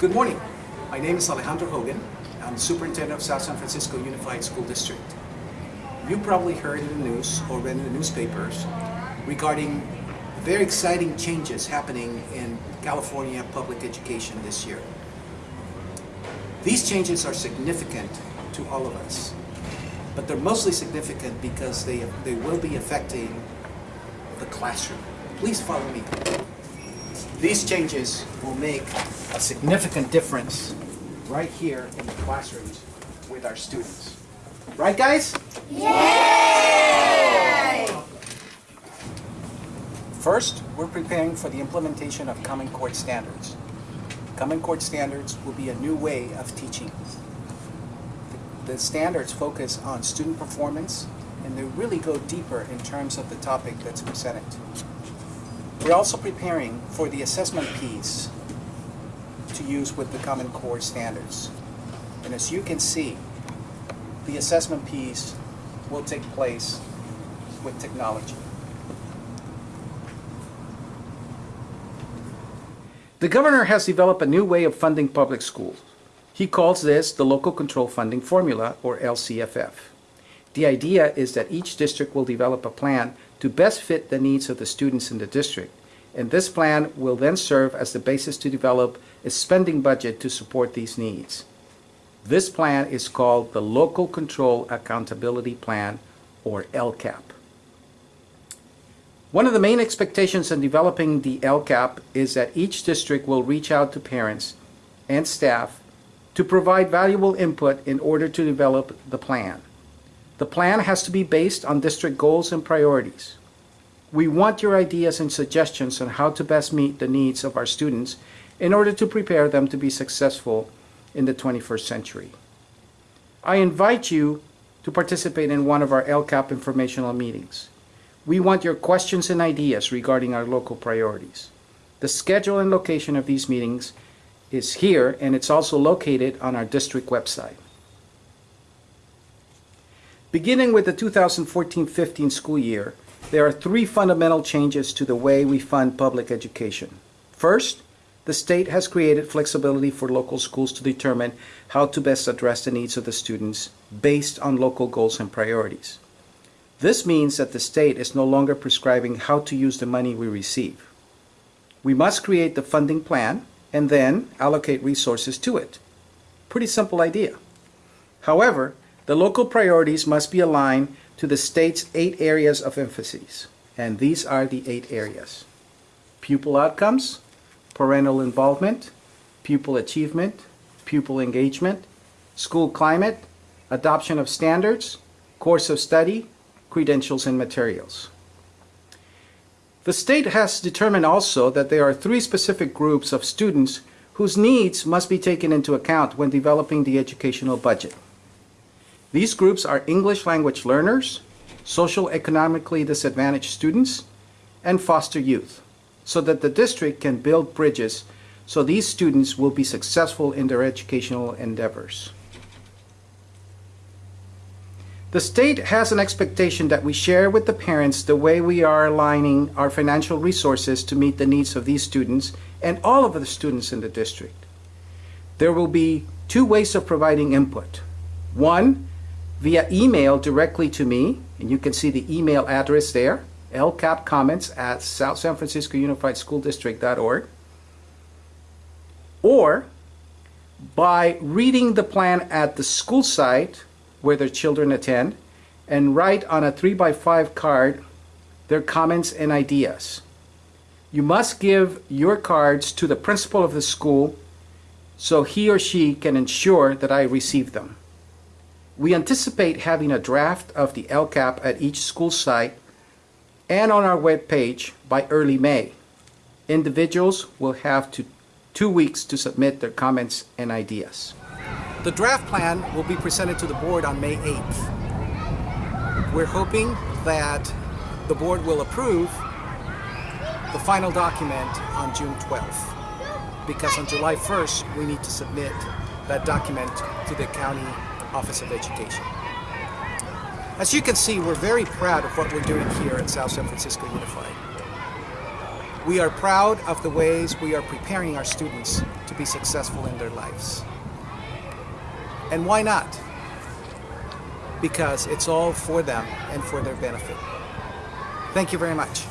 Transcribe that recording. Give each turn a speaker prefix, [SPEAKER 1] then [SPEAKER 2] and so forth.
[SPEAKER 1] Good morning. My name is Alejandro Hogan. I'm Superintendent of South San Francisco Unified School District. You probably heard in the news or read in the newspapers regarding very exciting changes happening in California public education this year. These changes are significant to all of us, but they're mostly significant because they, they will be affecting the classroom. Please follow me. These changes will make a significant difference right here in the classrooms with our students. Right, guys? Yay! First, we're preparing for the implementation of Common Core standards. Common Core standards will be a new way of teaching. The standards focus on student performance and they really go deeper in terms of the topic that's presented. We're also preparing for the assessment piece to use with the Common Core standards. And as you can see, the assessment piece will take place with technology. The governor has developed a new way of funding public schools. He calls this the Local Control Funding Formula, or LCFF. The idea is that each district will develop a plan to best fit the needs of the students in the district, and this plan will then serve as the basis to develop a spending budget to support these needs. This plan is called the Local Control Accountability Plan, or LCAP. One of the main expectations in developing the LCAP is that each district will reach out to parents and staff to provide valuable input in order to develop the plan. The plan has to be based on district goals and priorities. We want your ideas and suggestions on how to best meet the needs of our students in order to prepare them to be successful in the 21st century. I invite you to participate in one of our LCAP informational meetings. We want your questions and ideas regarding our local priorities. The schedule and location of these meetings is here and it's also located on our district website. Beginning with the 2014-15 school year, there are three fundamental changes to the way we fund public education. First, the state has created flexibility for local schools to determine how to best address the needs of the students based on local goals and priorities. This means that the state is no longer prescribing how to use the money we receive. We must create the funding plan and then allocate resources to it. Pretty simple idea. However, the local priorities must be aligned to the state's eight areas of emphasis, and these are the eight areas. Pupil outcomes, parental involvement, pupil achievement, pupil engagement, school climate, adoption of standards, course of study, credentials and materials. The state has determined also that there are three specific groups of students whose needs must be taken into account when developing the educational budget. These groups are English language learners, social economically disadvantaged students, and foster youth, so that the district can build bridges so these students will be successful in their educational endeavors. The state has an expectation that we share with the parents the way we are aligning our financial resources to meet the needs of these students and all of the students in the district. There will be two ways of providing input. One, via email directly to me, and you can see the email address there, lcapcomments at South San Francisco Unified School District.org, or by reading the plan at the school site where their children attend and write on a 3 by 5 card their comments and ideas. You must give your cards to the principal of the school so he or she can ensure that I receive them. We anticipate having a draft of the LCAP at each school site and on our web page by early May. Individuals will have to two weeks to submit their comments and ideas. The draft plan will be presented to the board on May 8th. We're hoping that the board will approve the final document on June 12th because on July 1st we need to submit that document to the County Office of Education. As you can see, we're very proud of what we're doing here at South San Francisco Unified. We are proud of the ways we are preparing our students to be successful in their lives. And why not? Because it's all for them and for their benefit. Thank you very much.